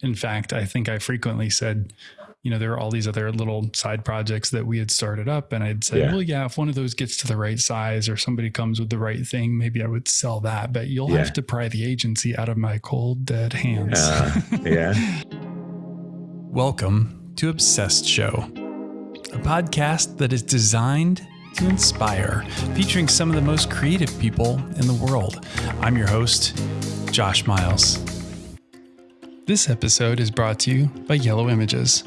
In fact, I think I frequently said, you know, there are all these other little side projects that we had started up. And I'd say, yeah. well, yeah, if one of those gets to the right size or somebody comes with the right thing, maybe I would sell that. But you'll yeah. have to pry the agency out of my cold, dead hands. Uh, yeah. Welcome to Obsessed Show, a podcast that is designed to inspire, featuring some of the most creative people in the world. I'm your host, Josh Miles. This episode is brought to you by Yellow Images.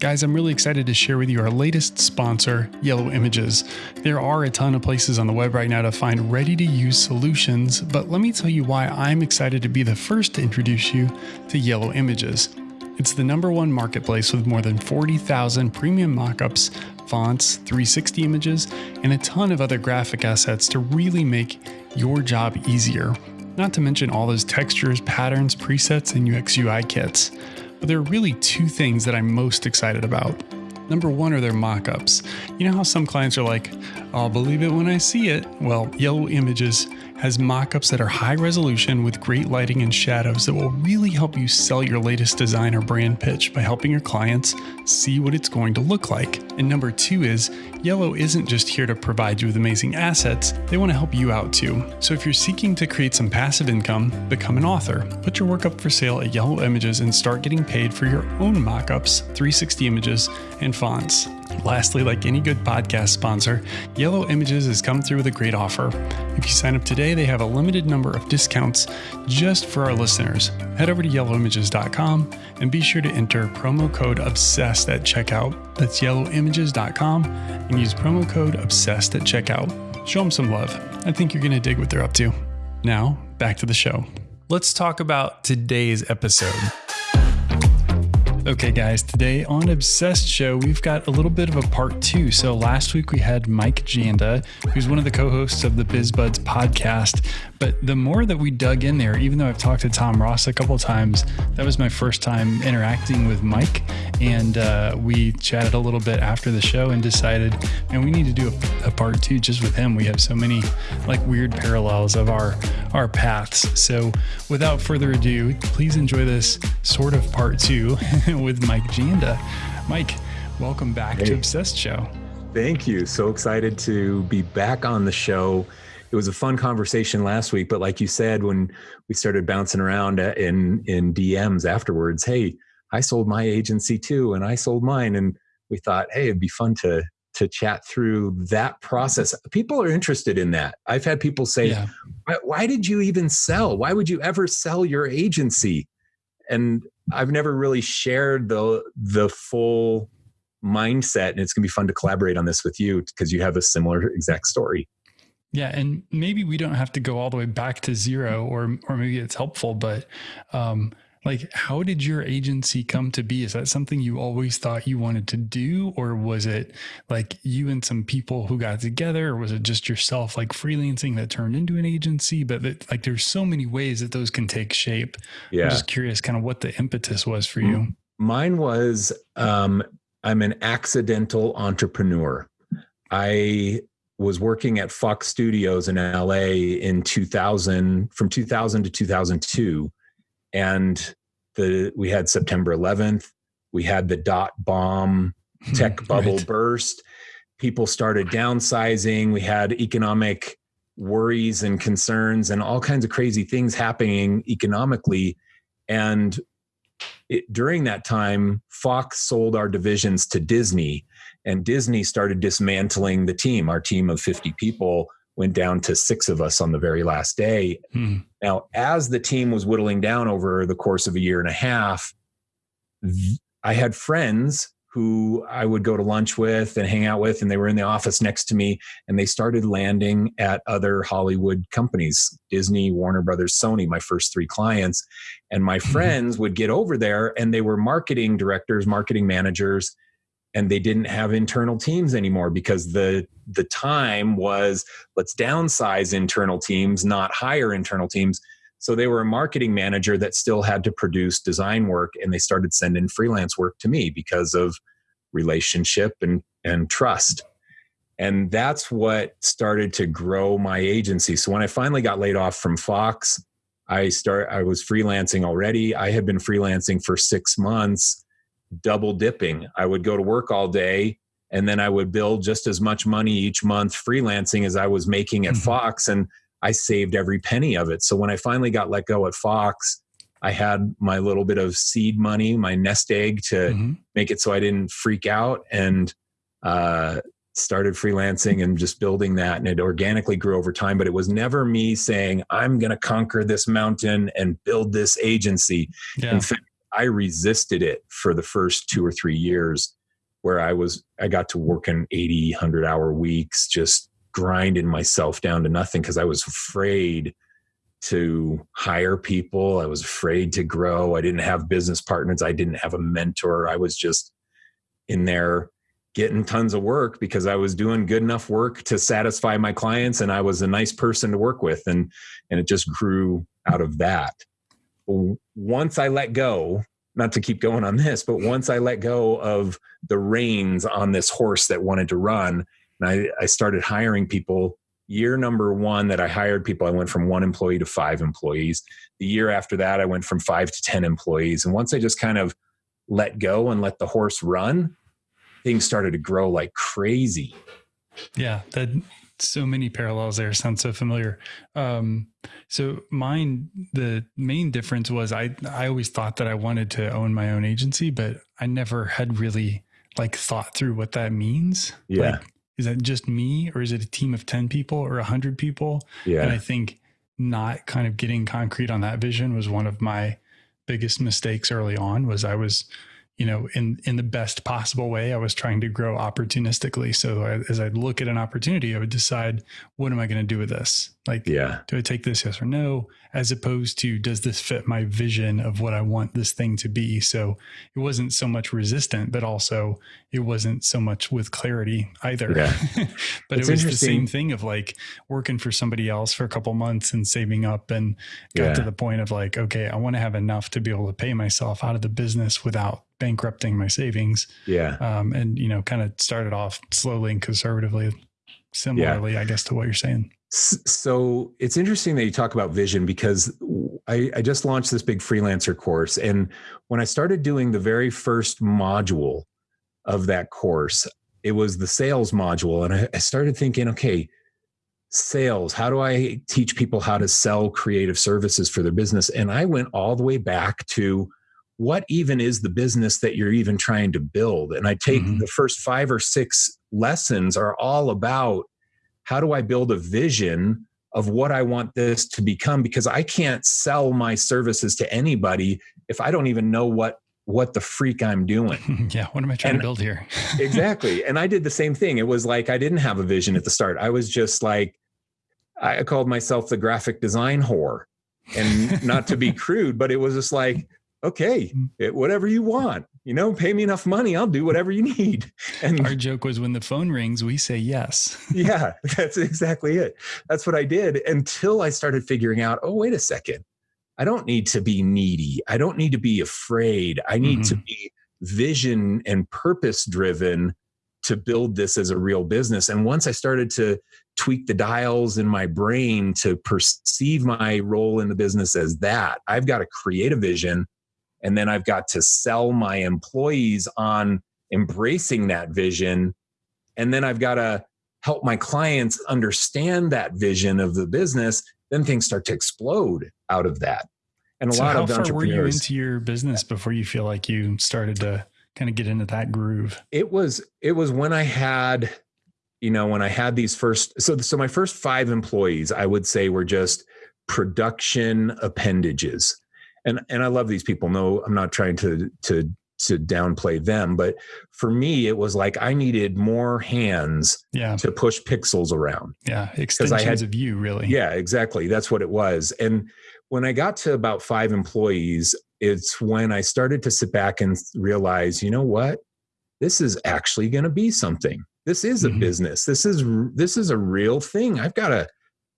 Guys, I'm really excited to share with you our latest sponsor, Yellow Images. There are a ton of places on the web right now to find ready to use solutions, but let me tell you why I'm excited to be the first to introduce you to Yellow Images. It's the number one marketplace with more than 40,000 premium mockups, fonts, 360 images, and a ton of other graphic assets to really make your job easier. Not to mention all those textures, patterns, presets, and UX UI kits. But there are really two things that I'm most excited about. Number one are their mockups. You know how some clients are like, I'll believe it when I see it? Well, Yellow Images has mockups that are high resolution with great lighting and shadows that will really help you sell your latest design or brand pitch by helping your clients see what it's going to look like. And number two is Yellow isn't just here to provide you with amazing assets, they want to help you out too. So if you're seeking to create some passive income, become an author. Put your work up for sale at Yellow Images and start getting paid for your own mockups, 360 images, and fonts. Lastly, like any good podcast sponsor, Yellow Images has come through with a great offer. If you sign up today, they have a limited number of discounts just for our listeners. Head over to yellowimages.com and be sure to enter promo code OBSESSED at checkout. That's yellowimages.com and use promo code OBSESSED at checkout. Show them some love. I think you're going to dig what they're up to. Now, back to the show. Let's talk about today's episode. Okay, guys, today on Obsessed Show, we've got a little bit of a part two. So last week we had Mike Janda, who's one of the co hosts of the BizBuds podcast. But the more that we dug in there, even though I've talked to Tom Ross a couple times, that was my first time interacting with Mike. And uh, we chatted a little bit after the show and decided, and we need to do a, a part two just with him. We have so many like weird parallels of our our paths. So without further ado, please enjoy this sort of part two with Mike Janda. Mike, welcome back hey. to Obsessed Show. Thank you. So excited to be back on the show. It was a fun conversation last week, but like you said, when we started bouncing around uh, in in DMs afterwards, hey, I sold my agency too, and I sold mine, and we thought, hey, it'd be fun to to chat through that process. People are interested in that. I've had people say, yeah. why, why did you even sell? Why would you ever sell your agency? And I've never really shared the the full mindset and it's going to be fun to collaborate on this with you because you have a similar exact story. Yeah, and maybe we don't have to go all the way back to zero or or maybe it's helpful but um like how did your agency come to be? Is that something you always thought you wanted to do or was it like you and some people who got together or was it just yourself like freelancing that turned into an agency? But that, like there's so many ways that those can take shape. Yeah. i'm just curious kind of what the impetus was for you. Mine was um i'm an accidental entrepreneur. I was working at Fox Studios in LA in 2000 from 2000 to 2002 and the we had September 11th, we had the dot bomb hmm, tech bubble right. burst. People started downsizing. We had economic worries and concerns and all kinds of crazy things happening economically. And it, during that time, Fox sold our divisions to Disney, and Disney started dismantling the team. Our team of 50 people went down to six of us on the very last day. Hmm. Now, as the team was whittling down over the course of a year and a half, I had friends who I would go to lunch with and hang out with, and they were in the office next to me, and they started landing at other Hollywood companies Disney, Warner Brothers, Sony, my first three clients. And my hmm. friends would get over there, and they were marketing directors, marketing managers and they didn't have internal teams anymore because the the time was let's downsize internal teams not hire internal teams so they were a marketing manager that still had to produce design work and they started sending freelance work to me because of relationship and and trust and that's what started to grow my agency so when i finally got laid off from fox I start I was freelancing already. I had been freelancing for 6 months, double dipping. I would go to work all day and then I would build just as much money each month freelancing as I was making at mm-hmm. Fox and I saved every penny of it. So when I finally got let go at Fox, I had my little bit of seed money, my nest egg to mm-hmm. make it so I didn't freak out and uh, started freelancing and just building that. And it organically grew over time. But it was never me saying, I'm going to conquer this mountain and build this agency. Yeah. In fact, I resisted it for the first two or three years where I was, I got to work in 80, 100 hour weeks, just grinding myself down to nothing because I was afraid to hire people. I was afraid to grow. I didn't have business partners. I didn't have a mentor. I was just in there getting tons of work because I was doing good enough work to satisfy my clients and I was a nice person to work with and and it just grew out of that. Once I let go, not to keep going on this, but once I let go of the reins on this horse that wanted to run, and I, I started hiring people year number one that I hired people, I went from one employee to five employees. The year after that, I went from five to 10 employees. And once I just kind of let go and let the horse run, things started to grow like crazy. Yeah, that so many parallels there sound so familiar. Um, so mine, the main difference was I I always thought that I wanted to own my own agency, but I never had really like thought through what that means. Yeah. Like, is that just me or is it a team of 10 people or 100 people? Yeah. And I think not kind of getting concrete on that vision was one of my biggest mistakes early on was I was you know, in in the best possible way. I was trying to grow opportunistically. So I, as I look at an opportunity, I would decide, what am I going to do with this? Like, yeah, do I take this yes or no? As opposed to, does this fit my vision of what I want this thing to be? So it wasn't so much resistant, but also it wasn't so much with clarity either. Yeah. but it's it was the same thing of like working for somebody else for a couple months and saving up and got yeah. to the point of like, okay, I want to have enough to be able to pay myself out of the business without bankrupting my savings. Yeah. Um, and you know, kind of started off slowly and conservatively, similarly, yeah. I guess, to what you're saying. So it's interesting that you talk about vision because I, I just launched this big freelancer course. And when I started doing the very first module of that course, it was the sales module. And I, I started thinking, okay, sales how do i teach people how to sell creative services for their business and i went all the way back to what even is the business that you're even trying to build? And I take mm-hmm. the first five or six lessons are all about how do I build a vision of what I want this to become because I can't sell my services to anybody if I don't even know what what the freak I'm doing. yeah, what am I trying and, to build here? exactly. And I did the same thing. It was like I didn't have a vision at the start. I was just like I called myself the graphic design whore. And not to be crude, but it was just like okay, mm. it, whatever you want, you know, pay me enough money, I'll do whatever you need. And our joke was when the phone rings, we say yes. yeah, that's exactly it. That's what I did until I started figuring out, oh, wait a second. I don't need to be needy. I don't need to be afraid. I need mm-hmm. to be vision and purpose driven to build this as a real business. And once I started to tweak the dials in my brain to perceive my role in the business as that, I've got to create a vision and then I've got to sell my employees on embracing that vision. And then I've got to help my clients understand that vision of the business. Then things start to explode out of that. And a so lot how of far entrepreneurs. Were you into your business before you feel like you started to kind of get into that groove? It was it was when I had, you know, when I had these first so so my first five employees, I would say were just production appendages and and I love these people. No, I'm not trying to to to downplay them, but for me, it was like I needed more hands yeah. to push pixels around. Yeah, extensions I had, of you, really. Yeah, exactly. That's what it was. And when I got to about five employees, it's when I started to sit back and realize, you know what, this is actually going to be something. This is a mm-hmm. business. This is this is a real thing. I've got to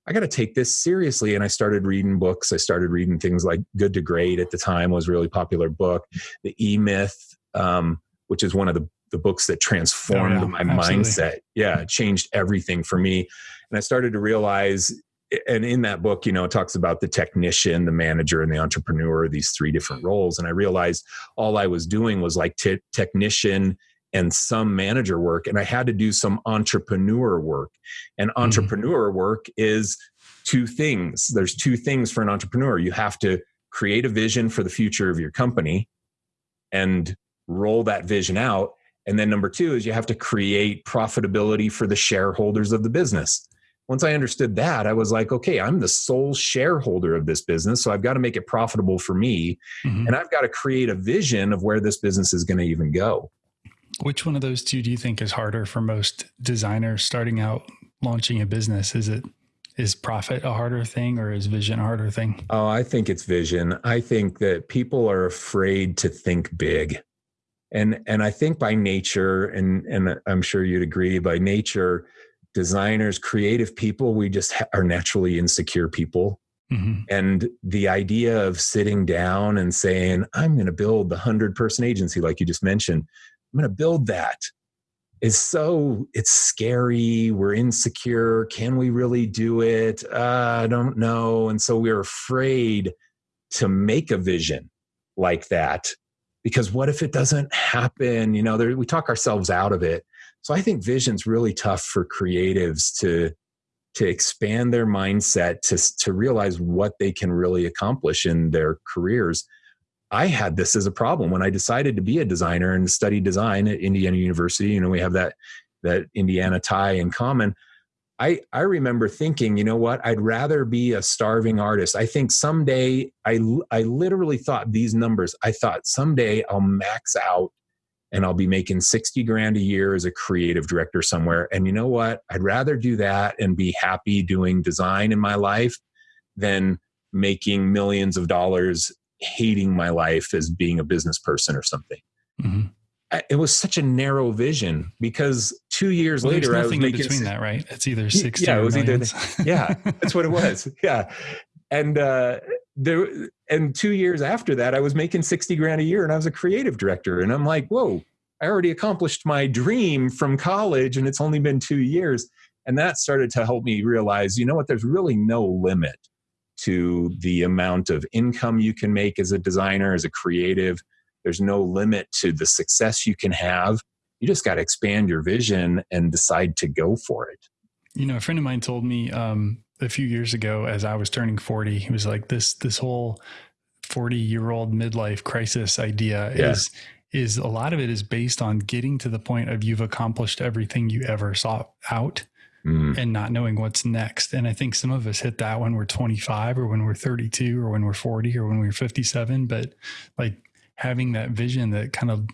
I got to take this seriously. And I started reading books. I started reading things like Good to Great at the time was a really popular book. The E Myth, um, which is one of the, the books that transformed oh, yeah, my absolutely. mindset. Yeah, it changed everything for me. And I started to realize and in that book, you know, it talks about the technician, the manager, and the entrepreneur, these three different roles. And I realized all I was doing was like t- technician and some manager work, and I had to do some entrepreneur work. And mm-hmm. entrepreneur mm-hmm. work is two things. There's two things for an entrepreneur. You have to create a vision for the future of your company and roll that vision out. And then number two is you have to create profitability for the shareholders of the business once I understood that, I was like, okay, I'm the sole shareholder of this business. So I've got to make it profitable for me. Mm-hmm. And I've got to create a vision of where this business is going to even go. Which one of those two do you think is harder for most designers starting out launching a business? Is it is profit a harder thing or is vision a harder thing? Oh, I think it's vision. I think that people are afraid to think big. And and I think by nature and and I'm sure you'd agree by nature designers, creative people, we just ha- are naturally insecure people. Mm-hmm. And the idea of sitting down and saying, I'm going to build the 100 person agency, like you just mentioned, I'm going to build that is so, it's scary. We're insecure. Can we really do it? Uh, I don't know. And so we're afraid to make a vision like that because what if it doesn't happen? You know, there, we talk ourselves out of it. So I think vision's really tough for creatives to to expand their mindset to to realize what they can really accomplish in their careers. I had this as a problem when I decided to be a designer and study design at Indiana University. You know, we have that that Indiana tie in common. I, I remember thinking, you know what, I'd rather be a starving artist. I think someday, I, I literally thought these numbers. I thought someday I'll max out and I'll be making 60 grand a year as a creative director somewhere. And you know what? I'd rather do that and be happy doing design in my life than making millions of dollars hating my life as being a business person or something. Mm-hmm. It was such a narrow vision because two years well, later, I was making between that, right? It's either 60 yeah, it was millions. either, yeah, that's what it was. Yeah. And, uh, there and two years after that i was making 60 grand a year and i was a creative director and i'm like whoa i already accomplished my dream from college and it's only been two years and that started to help me realize you know what there's really no limit to the amount of income you can make as a designer as a creative there's no limit to the success you can have you just got to expand your vision and decide to go for it you know a friend of mine told me um, a few years ago as I was turning 40. He was like, this, this whole 40 year old midlife crisis idea yeah. is, is a lot of it is based on getting to the point of you've accomplished everything you ever sought out mm. and not knowing what's next. And I think some of us hit that when we're 25 or when we're 32 or when we're 40 or when we're 57. But like having that vision that kind of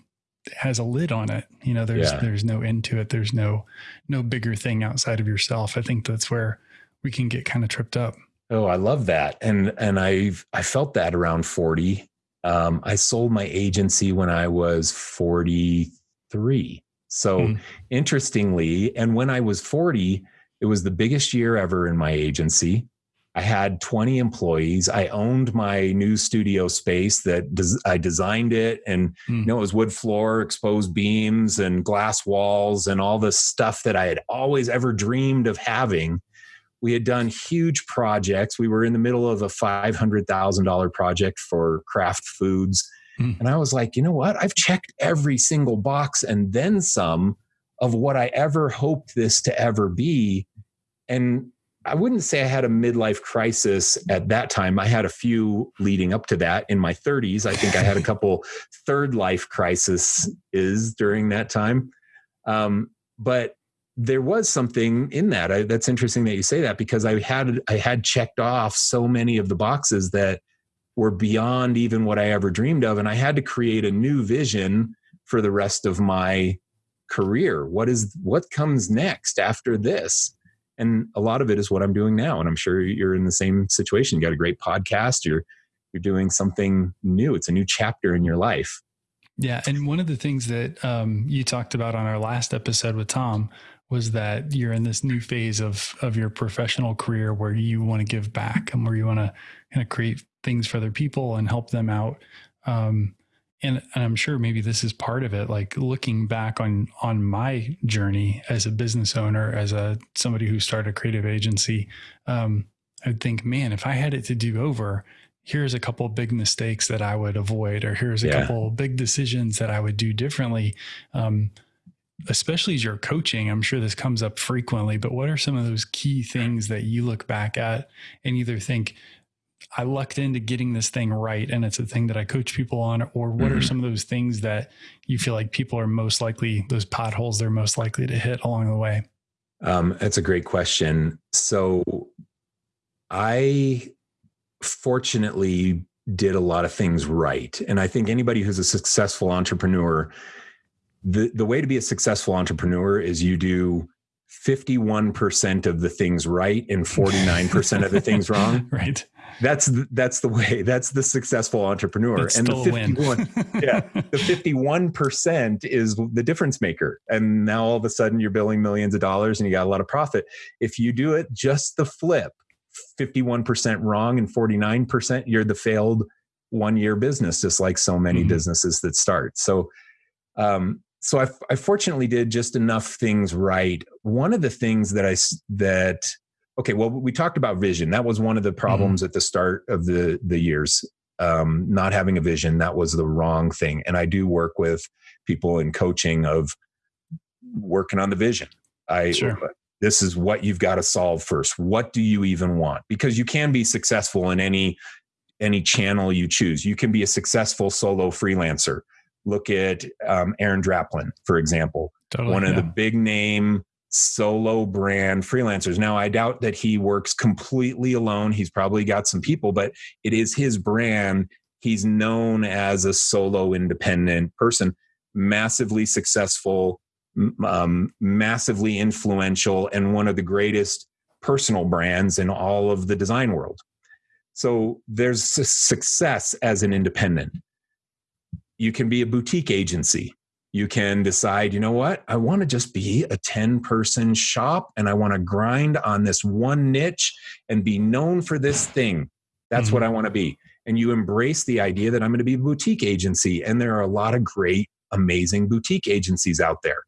has a lid on it. You know, there's yeah. there's no end to it. There's no no bigger thing outside of yourself. I think that's where we can get kind of tripped up. Oh, I love that. And and I've I felt that around 40. Um, I sold my agency when I was 43. So mm. interestingly, and when I was 40, it was the biggest year ever in my agency. I had 20 employees. I owned my new studio space that des- I designed it and mm. you know it was wood floor, exposed beams and glass walls and all the stuff that I had always ever dreamed of having we had done huge projects. We were in the middle of a $500,000 project for Kraft Foods. Mm. And I was like, you know what? I've checked every single box and then some of what I ever hoped this to ever be. And I wouldn't say I had a midlife crisis at that time. I had a few leading up to that in my 30s. I think I had a couple third life crises during that time. Um, but there was something in that. I, that's interesting that you say that because I had I had checked off so many of the boxes that were beyond even what I ever dreamed of, and I had to create a new vision for the rest of my career. What is what comes next after this? And a lot of it is what I'm doing now, and I'm sure you're in the same situation. You got a great podcast. You're you're doing something new. It's a new chapter in your life. Yeah, and one of the things that um, you talked about on our last episode with Tom was that you're in this new phase of of your professional career where you want to give back and where you want to kind of create things for other people and help them out. Um, and, and I'm sure maybe this is part of it. Like looking back on on my journey as a business owner, as a somebody who started a creative agency, um, I would think, man, if I had it to do over, here's a couple big mistakes that I would avoid, or here's a yeah. couple big decisions that I would do differently. Um, especially as you're coaching, I'm sure this comes up frequently, but what are some of those key things that you look back at and either think, I lucked into getting this thing right and it's a thing that I coach people on, or what mm-hmm. are some of those things that you feel like people are most likely, those potholes they're most likely to hit along the way? Um, that's a great question. So I fortunately did a lot of things right. And I think anybody who's a successful entrepreneur, the, the way to be a successful entrepreneur is you do 51% of the things right and 49% of the things wrong. Right. That's the, that's the way. That's the successful entrepreneur. It's and the 51 yeah, the 51% is the difference maker. And now all of a sudden you're billing millions of dollars and you got a lot of profit. If you do it just the flip, 51% wrong and 49%, you're the failed one year business, just like so many mm-hmm. businesses that start. So, um, so I, I fortunately did just enough things right. One of the things that I, that, okay, well, we talked about vision. That was one of the problems mm-hmm. at the start of the, the years. Um, not having a vision, that was the wrong thing. And I do work with people in coaching of working on the vision. I, sure this is what you've got to solve first what do you even want because you can be successful in any any channel you choose you can be a successful solo freelancer look at um, aaron draplin for example totally, one of yeah. the big name solo brand freelancers now i doubt that he works completely alone he's probably got some people but it is his brand he's known as a solo independent person massively successful um, massively influential and one of the greatest personal brands in all of the design world. So there's success as an independent. You can be a boutique agency. You can decide, you know what? I want to just be a 10 person shop and I want to grind on this one niche and be known for this thing. That's mm-hmm. what I want to be. And you embrace the idea that I'm going to be a boutique agency. And there are a lot of great, amazing boutique agencies out there.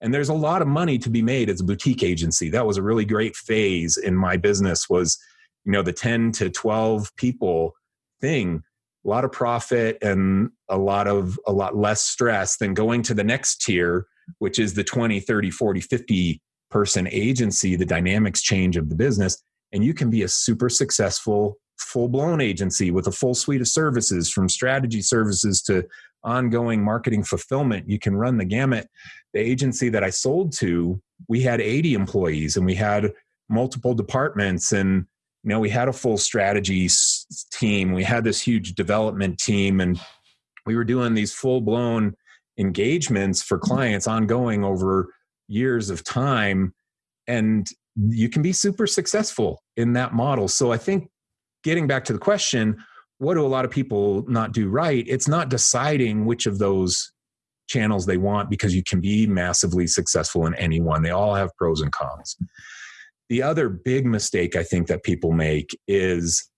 And there's a lot of money to be made as a boutique agency. That was a really great phase in my business was, you know, the 10 to 12 people thing, a lot of profit and a lot of a lot less stress than going to the next tier, which is the 20, 30, 40, 50 person agency, the dynamics change of the business. And you can be a super successful full blown agency with a full suite of services from strategy services to ongoing marketing fulfillment. You can run the gamut. The agency that I sold to, we had 80 employees and we had multiple departments and you know we had a full strategy team we had this huge development team and we were doing these full blown engagements for clients ongoing over years of time and you can be super successful in that model so i think getting back to the question what do a lot of people not do right? It's not deciding which of those channels they want because you can be massively successful in any one. They all have pros and cons. The other big mistake I think that people make is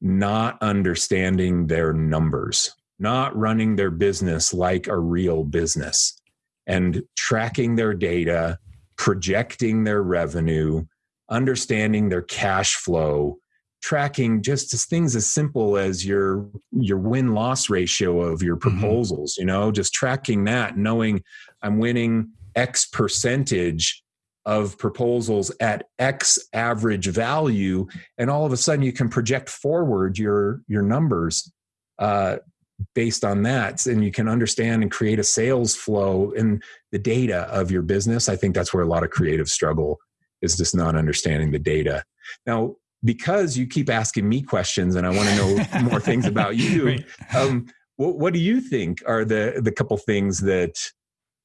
not understanding their numbers, not running their business like a real business and tracking their data, projecting their revenue, understanding their cash flow, tracking just as things as simple as your your win loss ratio of your mm-hmm. proposals mm-hmm. you know just tracking that knowing i'm winning x percentage of proposals at x average value and all of a sudden you can project forward your your numbers uh, based on that. And you can understand and create a sales flow in the data of your business. I think that's where a lot of creative struggle is just not understanding the data. Now because you keep asking me questions and I want to know more things about you. Um, what, what do you think are the the couple things that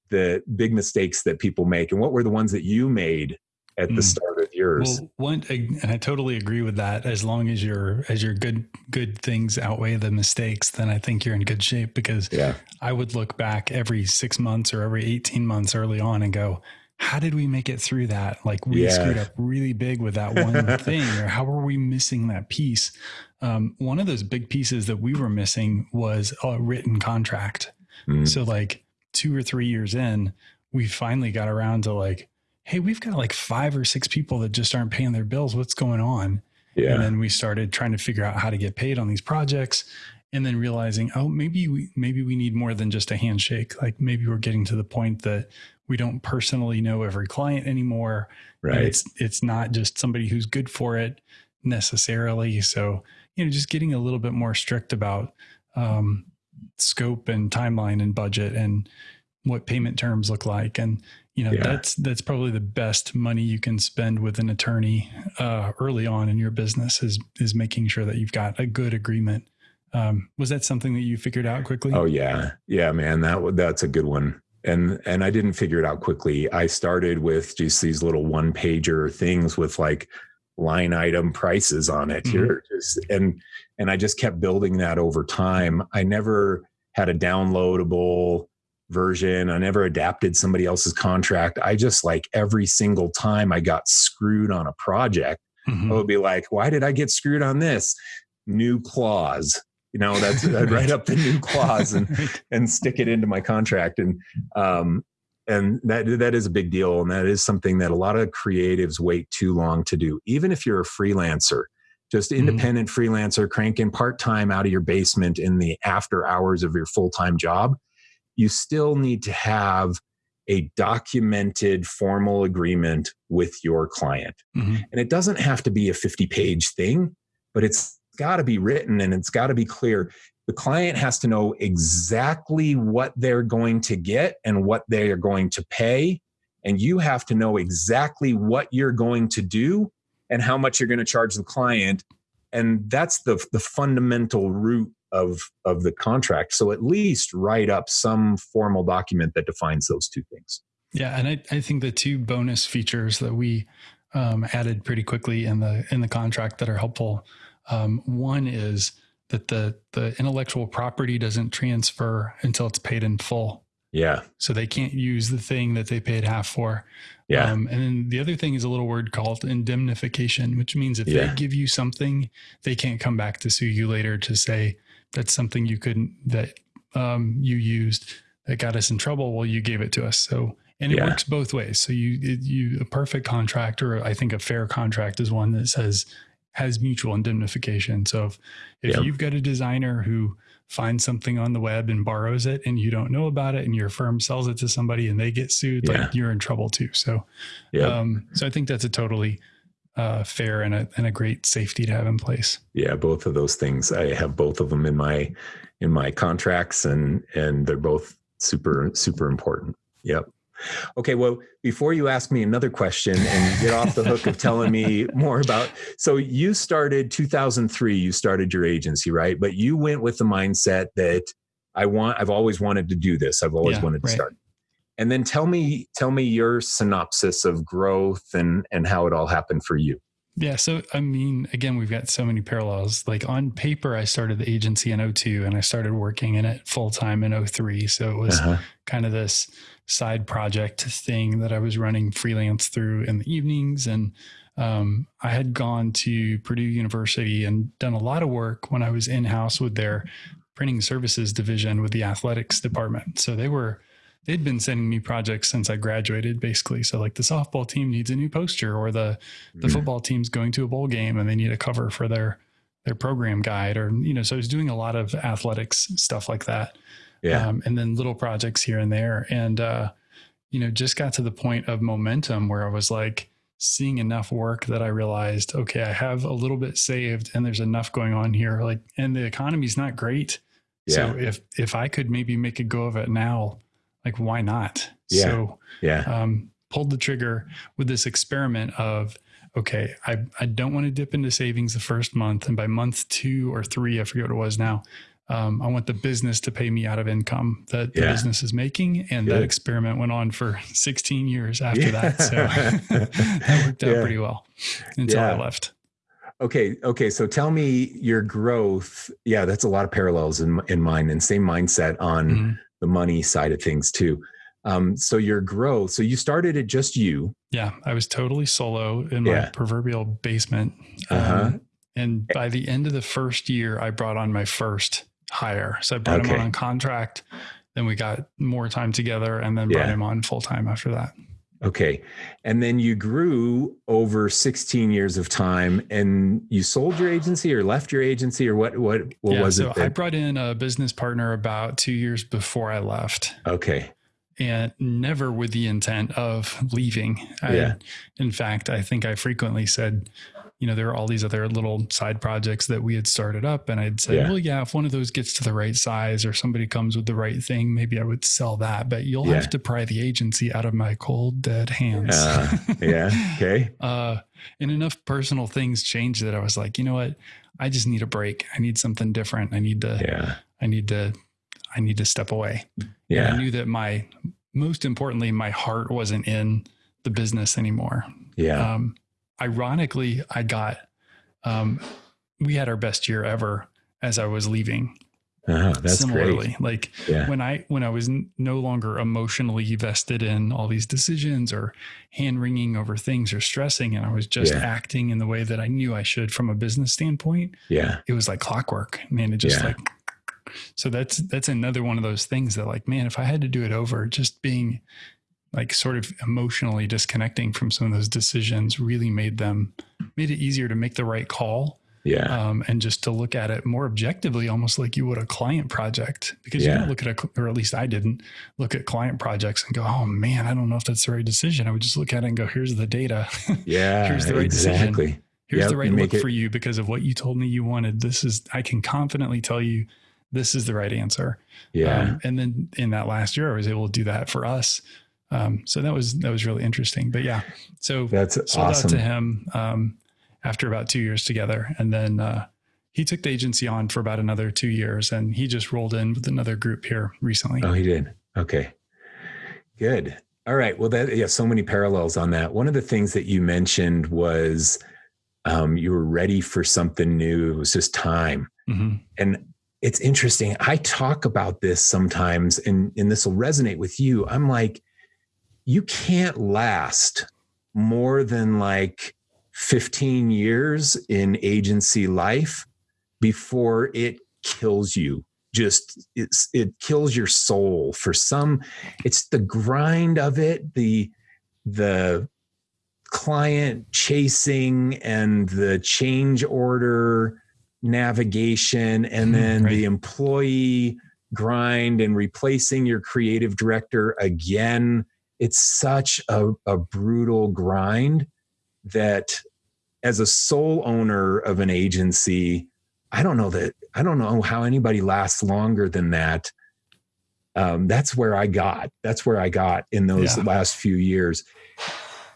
the big mistakes that people make, and what were the ones that you made at the mm. start of yours? Well, one, and I totally agree with that. As long as your as your good good things outweigh the mistakes, then I think you're in good shape. Because yeah. I would look back every six months or every eighteen months early on and go, how did we make it through that? Like we yeah. screwed up really big with that one thing, or how were we missing that piece? Um, one of those big pieces that we were missing was a written contract. Mm. So like two or three years in, we finally got around to like, hey, we've got like five or six people that just aren't paying their bills. What's going on? Yeah. And then we started trying to figure out how to get paid on these projects and then realizing, oh, maybe we maybe we need more than just a handshake. Like maybe we're getting to the point that we don't personally know every client anymore. Right. it's it's not just somebody who's good for it necessarily. So, you know, just getting a little bit more strict about um, scope and timeline and budget and what payment terms look like. And, you know, Yeah. that's that's probably the best money you can spend with an attorney uh, early on in your business is is making sure that you've got a good agreement. Um, was that something that you figured out quickly? Oh yeah, yeah, man. That that's a good one. And and I didn't figure it out quickly. I started with just these little one pager things with like line item prices on it. Mhm. Here, just and and I just kept building that over time. I never had a downloadable version. I never adapted somebody else's contract. I just like every single time I got screwed on a project, Mhm. I would be like, why did I get screwed on this? New clause. You know, that's I'd write up the new clause and and stick it into my contract. And um and that that is a big deal. And that is something that a lot of creatives wait too long to do. Even if you're a freelancer, just Mhm. independent freelancer cranking part-time out of your basement in the after hours of your full-time job, you still need to have a documented formal agreement with your client. Mhm. And it doesn't have to be a 50 page thing, but it's got to be written and it's got to be clear. The client has to know exactly what they're going to get and what they are going to pay. And you have to know exactly what you're going to do and how much you're going to charge the client. And that's the, the fundamental root of, of the contract. So at least write up some formal document that defines those two things. Yeah, and I, I think the two bonus features that we um, added pretty quickly in the in the contract that are helpful. Um, one is that the the intellectual property doesn't transfer until it's paid in full, Yeah. so they can't use the thing that they paid half for. Yeah. Um, and then the other thing is a little word called indemnification, which means if Yeah. they give you something, they can't come back to sue you later to say that's something you couldn't that um, you used that got us in trouble. Well, you gave it to us, so and it Yeah. works both ways. So you it, you a perfect contract, or I think a fair contract is one that says has mutual indemnification. So if if Yeah. you've got a designer who finds something on the web and borrows it and you don't know about it and your firm sells it to somebody and they get sued Yeah. like you're in trouble too so Yeah. um so i think that's a totally uh fair and a, and a great safety to have in place yeah both of those things i have both of them in my in my contracts and and they're both super super important yep okay well before you ask me another question and get off the hook of telling me more about so you started 2003 you started your agency right? But you went with the mindset that i want i've always wanted to do this. I've always Yeah, wanted to right. start. And then tell me tell me your synopsis of growth and and how it all happened for you Yeah. So, I mean, again, we've got so many parallels. Like on paper, I started the agency in 02 and I started working in it full time in 03. So it was Uh-huh. kind of this side project thing that I was running freelance through in the evenings. And um, I had gone to Purdue University and done a lot of work when I was in house with their printing services division with the athletics department. So they were, they'd been sending me projects since I graduated, basically. So like the softball team needs a new poster, or the the Mhm. football team's going to a bowl game and they need a cover for their their program guide, or you know. So I was doing a lot of athletics stuff like that yeah um, and then little projects here and there and uh, you know just got to the point of momentum where i was like seeing enough work that i realized okay i have a little bit saved and there's enough going on here like and the economy's not great Yeah. so if if i could maybe make a go of it now like why not Yeah. so yeah um, pulled the trigger with this experiment of okay I, I don't want to dip into savings the first month and by month two or three i forget what it was now um, i want the business to pay me out of income that the Yeah. business is making and that experiment went on for 16 years after that so that worked out Yeah. pretty well until i left Okay. Okay. So tell me your growth. Yeah, that's a lot of parallels in in mine, and same mindset on Mhm. The money side of things too. Um, so your growth. So you started it just you. yeah i was totally solo in my Yeah. proverbial basement Uh-huh. Um, and by the end of the first year, I brought on my first hire. So I brought him Okay. on on contract. Then we got more time together and then brought him on full time after that. Okay. And then you grew over 16 years of time and you sold your agency or left your agency or what what what yeah, was so it? that- I brought in a business partner about two years before I left. okay. And never with the intent of leaving. I, Yeah. In fact, I think I frequently said, you know, there are all these other little side projects that we had started up. And I'd say, Yeah. well, yeah, if one of those gets to the right size or somebody comes with the right thing, maybe I would sell that. But you'll Yeah. have to pry the agency out of my cold, dead hands. Uh, yeah. Okay. Uh, and enough personal things changed that I was like, you know what? I just need a break. I need something different. I need to, Yeah. I need to, I need to step away. And I knew that my, most importantly, my heart wasn't in the business anymore. Yeah. Um, ironically, I got, um, we had our best year ever as I was leaving. Oh, that's Similarly, great. like Yeah. when I when I was n- no longer emotionally vested in all these decisions or hand wringing over things or stressing, and I was just Yeah. acting in the way that I knew I should from a business standpoint, Yeah. it was like clockwork. Man, it just Yeah. like so that's that's another one of those things that like, man, if I had to do it over, just being like sort of emotionally disconnecting from some of those decisions really made them made it easier to make the right call Yeah. um, and just to look at it more objectively, almost like you would a client project, because you Yeah. don't look at a, or at least I didn't look at client projects and go, oh man, I don't know if that's the right decision. I would just look at it and go, here's the data. Yeah. Here's the right decision. here's Yep, the right look it- for you because of what you told me you wanted. This is, I can confidently tell you this is the right answer. Yeah. Um, and then in that last year, I was able to do that for us. Um, so that was, that was really interesting, but yeah. So that's sold awesome. out to him um, after about two years together, and then uh, he took the agency on for about another two years, and he just rolled in with another group here recently. Oh, he did. Okay. Good. All right. Well, that yeah, so many parallels on that. One of the things that you mentioned was um, you were ready for something new. It was just time. Mhm. And it's interesting. I talk about this sometimes, and, and this will resonate with you. I'm like, you can't last more than like 15 years in agency life before it kills you. Just it's it kills your soul for some. It's the grind of it, the the client chasing and the change order navigation and Mhm, then right. the employee grind and replacing your creative director again it's such a, a brutal grind that as a sole owner of an agency i don't know that i don't know how anybody lasts longer than that um, that's where i got that's where i got in those Yeah. last few years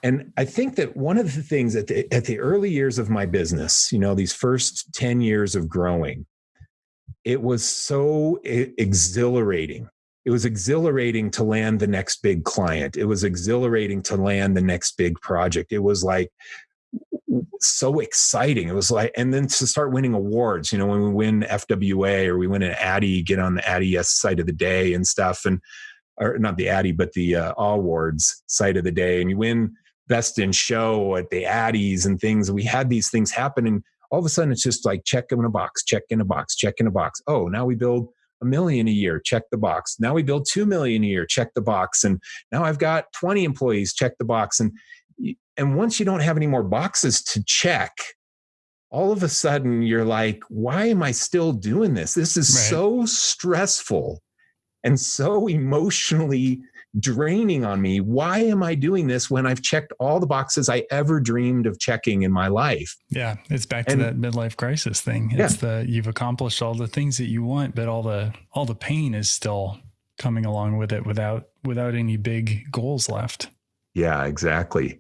and i think that one of the things at the, at the early years of my business you know these first 10 years of growing it was so exhilarating. It was exhilarating to land the next big client. It was exhilarating to land the next big project. It was like so exciting. It was like and then to start winning Awwwards you know when we win fwa or we win an addy get on the addy yes site of the day and stuff and or not the addy but the uh, awards site of the day and you win best in show at the addies and things. We had these things happen and all of a sudden it's just like check in a box check in a box check in a box. Oh now we build a million a year check the box. Now we build 2 million a year check the box. And now i've got 20 employees check the box. And and once you don't have any more boxes to check all of a sudden you're like why am i still doing this? This is Right. so stressful and so emotionally draining on me why am i doing this when i've checked all the boxes i ever dreamed of checking in my life Yeah, it's back to And- that midlife crisis thing. Yeah. It's the you've accomplished all the things that you want, but all the all the pain is still coming along with it without without any big goals left. Yeah, exactly.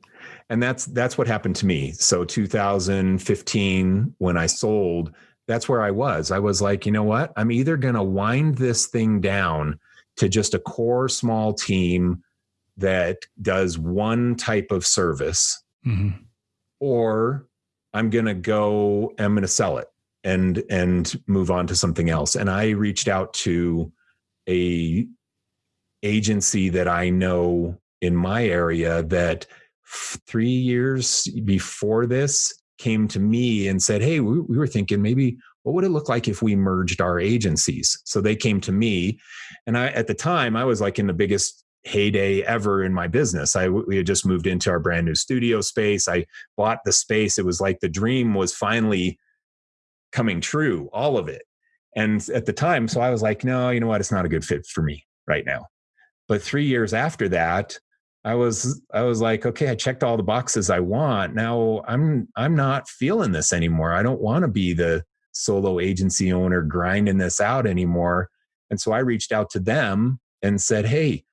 And that's that's what happened to me. So 2015 when I sold, that's where I was. I was like, you know what? I'm either going to wind this thing down to just a core small team that does one type of service Mhm. or I'm going to go I'm going to sell it and and move on to something else. And I reached out to a agency that I know in my area that f- 3 years before this came to me and said, "Hey, we, we were thinking maybe what would it look like if we merged our agencies?" So they came to me and I at the time I was like in the biggest heyday ever in my business. I we had just moved into our brand new studio space. I bought the space. It was like the dream was finally coming true, all of it. And at the time, so I was like, no, you know what? It's not a good fit for me right now. But three years after that, I was I was like, okay, I checked all the boxes I want. Now I'm I'm not feeling this anymore. I don't want to be the solo agency owner grinding this out anymore. And so I reached out to them and said, hey,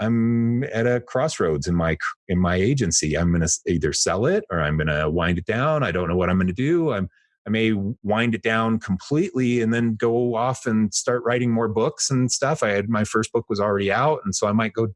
I'm at a crossroads in my in my agency. I'm going to either sell it or I'm going to wind it down. I don't know what I'm going to do. I'm I may wind it down completely and then go off and start writing more books and stuff. I had my first book was already out, and so I might go.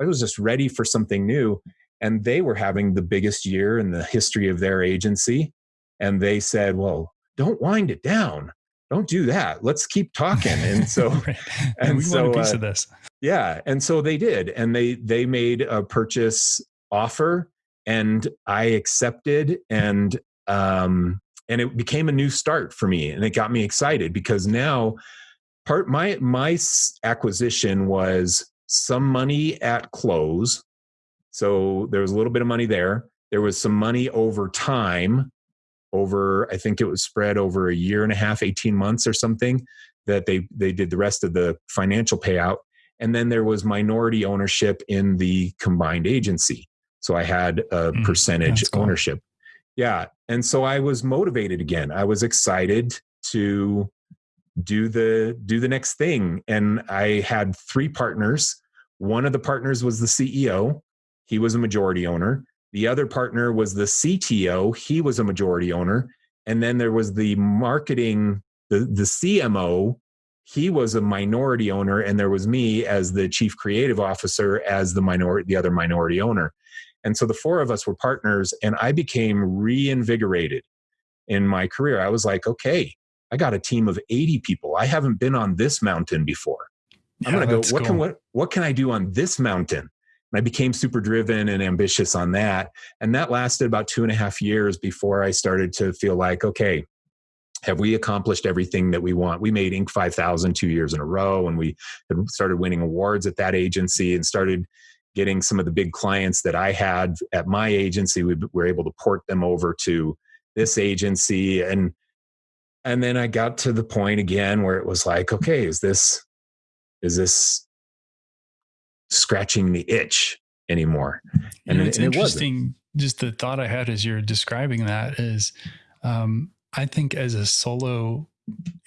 I was just ready for something new, and they were having the biggest year in the history of their agency, and they said, "Well, don't wind it down." Don't do that. Let's keep talking. And so, right. and we so, want a piece uh, of this. Yeah, and so they did, and they they made a purchase offer, and I accepted, and um, and it became a new start for me and it got me excited because now part my my acquisition was some money at close so there was a little bit of money there there was some money over time over i think it was spread over a year and a half 18 months or something that they they did the rest of the financial payout. And then there was minority ownership in the combined agency. So i had a mm, percentage cool. ownership. Yeah and so i was motivated again. I was excited to do the do the next thing. And i had three partners. One of the partners was the ceo he was a majority owner the other partner was the cto he was a majority owner and then there was the marketing the the cmo he was a minority owner and there was me as the chief creative officer as the minority the other minority owner and so the four of us were partners, and I became reinvigorated in my career. I was like, okay, I got a team of 80 people. I haven't been on this mountain before. I'm gonna go, what cool. can what what can I do on this mountain? And I became super driven and ambitious on that. And that lasted about two and a half years before I started to feel like, okay, have we accomplished everything that we want? We made Inc. 5000 two years in a row, and we started winning awards at that agency and started getting some of the big clients that I had at my agency, we were able to port them over to this agency. And and then I got to the point again where it was like, okay, is this is this scratching the itch anymore? And, you know, it's and interesting. It just the thought I had as you're describing that is, um, I think as a solo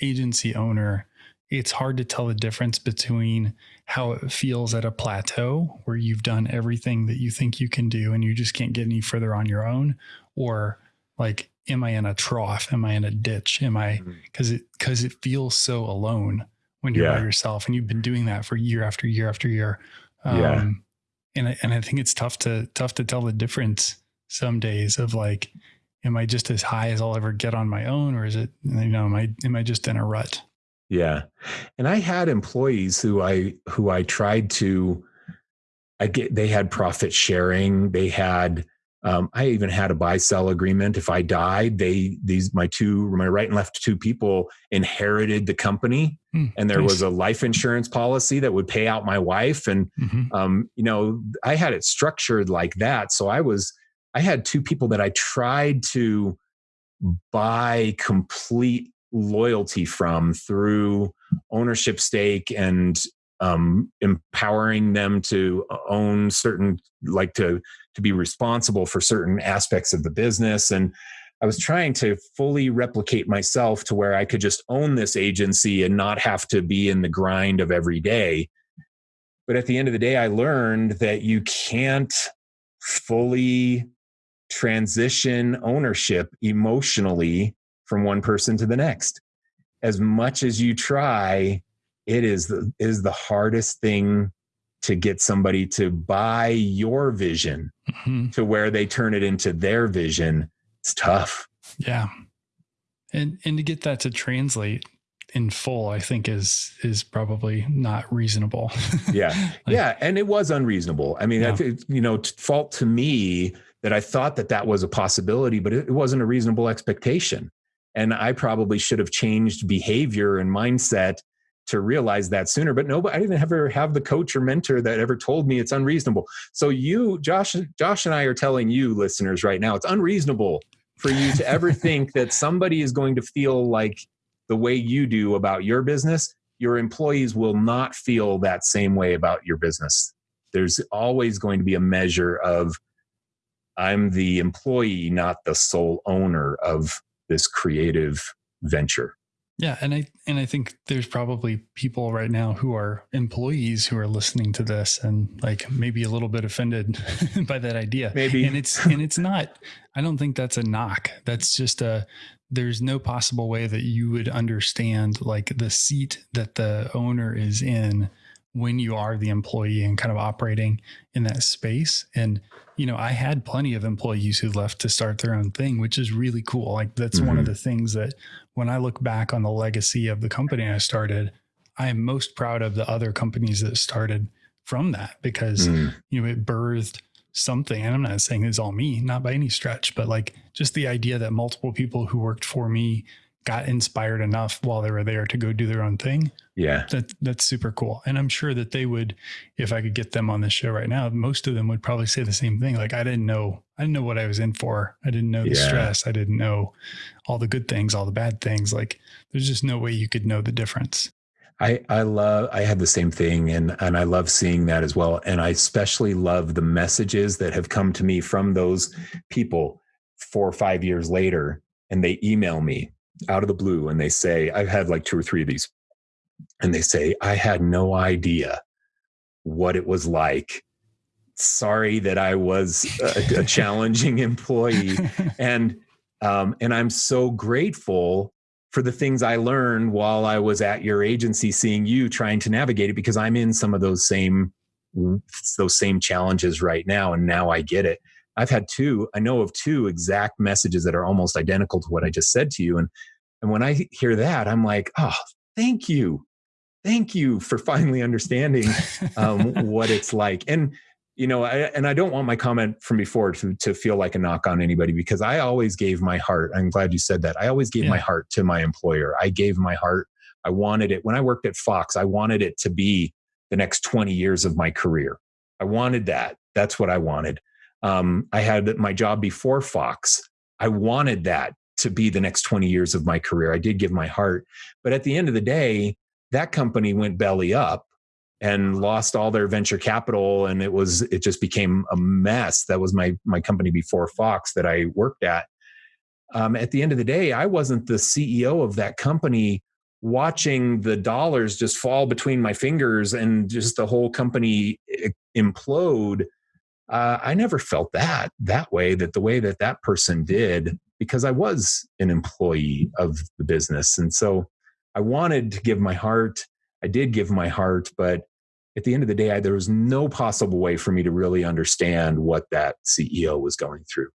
agency owner, it's hard to tell the difference between how it feels at a plateau where you've done everything that you think you can do and you just can't get any further on your own or like am i in a trough am i in a ditch am i because mm-hmm. it because it feels so alone when you're yeah. by yourself and you've been doing that for year after year after year um, yeah. and I, and I think it's tough to tough to tell the difference some days of like am i just as high as i'll ever get on my own or is it you know am i am i just in a rut yeah. And I had employees who I who I tried to I get they had profit sharing, they had um, I even had a buy sell agreement. If I died, they these my two my right and left two people inherited the company, mm, and there nice. was a life insurance policy that would pay out my wife. And mm-hmm. um, you know, I had it structured like that. So I was I had two people that I tried to buy complete loyalty from through ownership stake and um, empowering them to own certain like to to be responsible for certain aspects of the business. And i was trying to fully replicate myself to where i could just own this agency and not have to be in the grind of every day. But at the end of the day i learned that you can't fully transition ownership emotionally from one person to the next. As much as you try, it is the, is the hardest thing to get somebody to buy your vision mm-hmm. to where they turn it into their vision. It's tough. Yeah. And and to get that to translate in full, I think is is probably not reasonable. yeah, like, yeah, and it was unreasonable. I mean, yeah. I, you know, fault to me that I thought that that was a possibility, but it, it wasn't a reasonable expectation. And I probably should have changed behavior and mindset to realize that sooner. But nobody, I didn't ever have the coach or mentor that ever told me it's unreasonable. So you, Josh, Josh and I are telling you, listeners, right now, it's unreasonable for you to ever think that somebody is going to feel like the way you do about your business. Your employees will not feel that same way about your business. There's always going to be a measure of I'm the employee, not the sole owner of this creative venture. Yeah, and I and I think there's probably people right now who are employees who are listening to this and like maybe a little bit offended by that idea. Maybe. And it's and it's not I don't think that's a knock. That's just a there's no possible way that you would understand like the seat that the owner is in when you are the employee and kind of operating in that space. And, you know, I had plenty of employees who left to start their own thing, which is really cool. Like that's mm-hmm. one of mm-hmm. the things that when I look back on the legacy of the company I started, I am most proud of the other companies that started from that because, mm. you know, it birthed something. And I'm not saying it's all me, not by any stretch, but like just the idea that multiple people who worked for me got inspired enough while they were there to go do their own thing. Yeah. That that's super cool. And I'm sure that they would, if I could get them on the show right now, most of them would probably say the same thing. Like I didn't know, I didn't know what I was in for. I didn't know the yeah. stress. I didn't know all the good things, all the bad things. Like there's just no way you could know the difference. I, I love I had the same thing and and I love seeing that as well. And I especially love the messages that have come to me from those people four or five years later and they email me out of the blue and they say, I've had like two or three of these, and they say, I had no idea what it was like. Sorry that I was a, a challenging employee. And um, and I'm so grateful for the things I learned while I was at your agency, seeing you trying to navigate it because I'm in some of those same those same challenges right now, and now I get it. I've had two, I know of two exact messages that are almost identical to what I just said to you. And and when I hear that, I'm like, oh, thank you. Thank you for finally understanding um, what it's like. And you know, I, and I don't want my comment from before to, to feel like a knock on anybody because I always gave my heart. I'm glad you said that. I always gave yeah. my heart to my employer. I gave my heart. I wanted it when I worked at Fox. I wanted it to be the next 20 years of my career. I wanted that. That's what I wanted. Um, I had my job before Fox. I wanted that to be the next 20 years of my career. I did give my heart. But at the end of the day, that company went belly up and lost all their venture capital and it was it just became a mess that was my my company before fox that i worked at um, at the end of the day i wasn't the ceo of that company watching the dollars just fall between my fingers and just the whole company implode uh, I never felt that that way, that the way that that person did, because I was an employee of the business. And so I wanted to give my heart. I did give my heart, but at the end of the day, I, there was no possible way for me to really understand what that CEO was going through.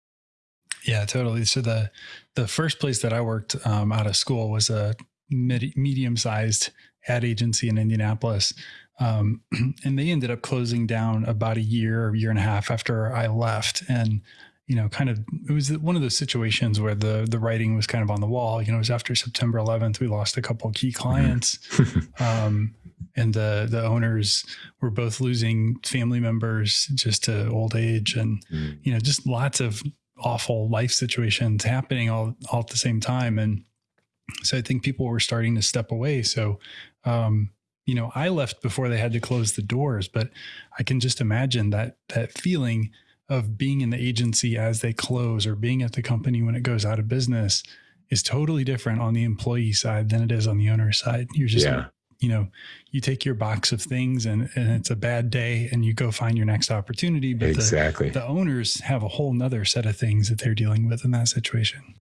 Yeah, totally. So the the first place that I worked um, out of school was a mid, medium sized ad agency in Indianapolis, um, and they ended up closing down about a year or year and a half after I left. And, you know, kind of, it was one of those situations where the, the writing was kind of on the wall, you know, it was after September 11th, we lost a couple key mm-hmm. clients. um, and the, the owners were both losing family members just to old age and, mm. you know, just lots of awful life situations happening all, all at the same time. And, so I think people were starting to step away. So, um, you know, I left before they had to close the doors, but I can just imagine that that feeling of being in the agency as they close or being at the company when it goes out of business is totally different on the employee side than it is on the owner side. You're just, yeah. you know, you take your box of things and, and it's a bad day and you go find your next opportunity. But exactly. The, the owners have a whole nother set of things that they're dealing with in that situation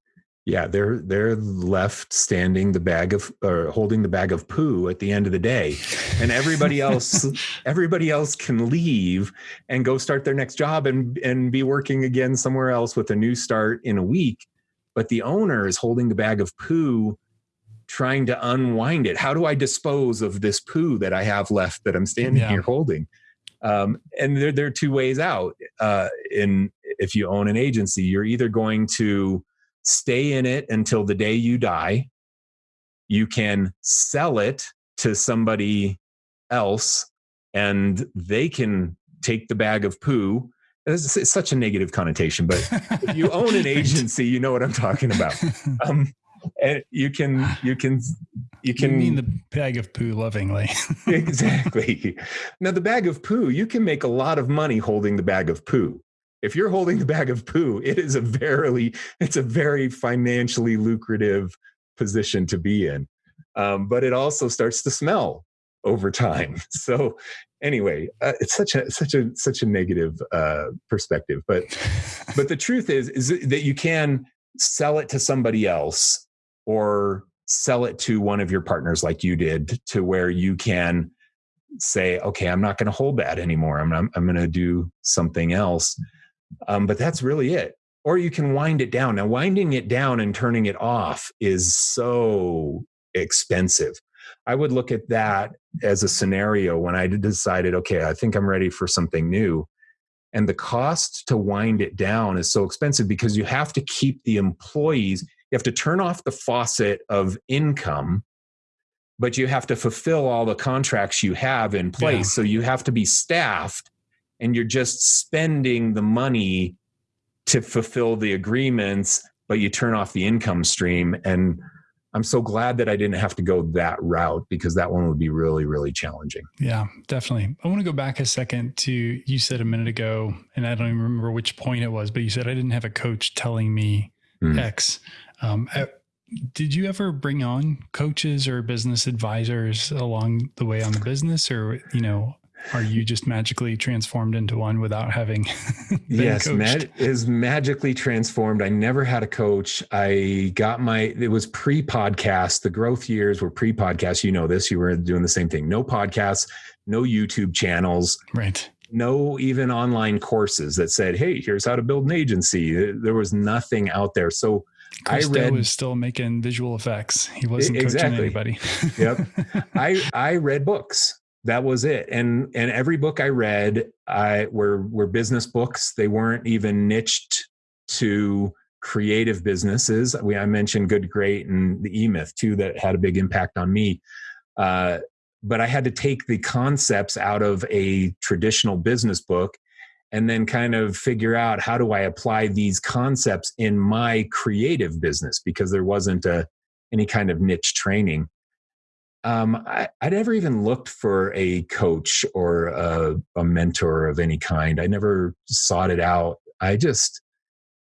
yeah they're they're left standing the bag of or holding the bag of poo at the end of the day. And everybody else everybody else can leave and go start their next job and and be working again somewhere else with a new start in a week. But the owner is holding the bag of poo trying to unwind it. How do i dispose of this poo that i have left that i'm standing yeah. here holding? Um, and there, there are two ways out. Uh, in if you own an agency you're either going to stay in it until the day you die. You can sell it to somebody else and they can take the bag of poo. It's, it's such a negative connotation but if you own an agency you know what i'm talking about. Um, and you can you can you can you mean the bag of poo lovingly. Exactly. Now the bag of poo you can make a lot of money holding the bag of poo if you're holding the bag of poo it is a very it's a very financially lucrative position to be in. Um, but it also starts to smell over time. So anyway uh, it's such a such a such a negative uh, perspective. But but the truth is is that you can sell it to somebody else or sell it to one of your partners like you did to where you can say okay i'm not going to hold that anymore. I'm, I'm, I'm going to do something else um, but that's really it. Or you can wind it down. Now winding it down and turning it off is so expensive. I would look at that as a scenario when i decided okay i think i'm ready for something new. And the cost to wind it down is so expensive because you have to keep the employees you have to turn off the faucet of income but you have to fulfill all the contracts you have in place. Yeah. so you have to be staffed and you're just spending the money to fulfill the agreements but you turn off the income stream. And i'm so glad that i didn't have to go that route because that one would be really really challenging. Yeah definitely. I want to go back a second to you said a minute ago and i don't even remember which point it was but you said i didn't have a coach telling me mm. x. Um, uh, did you ever bring on coaches or business advisors along the way on the business, or you know, are you just magically transformed into one without having yes mag- is magically transformed. I never had a coach. I got my it was pre-podcast. The growth years were pre-podcast. You know this. You were doing the same thing. No podcasts no youtube channels. Right. No even online courses that said hey here's how to build an agency. There was nothing out there. So Chris Do I read, was still making visual effects. He wasn't exactly. coaching anybody. yep. I I read books. That was it. And and every book I read, I were were business books. They weren't even niched to creative businesses. We I mentioned Good Great and the E Myth too that had a big impact on me. Uh, but I had to take the concepts out of a traditional business book and then kind of figure out how do I apply these concepts in my creative business because there wasn't a, any kind of niche training. Um, I, I never even looked for a coach or a, a mentor of any kind. I never sought it out. I just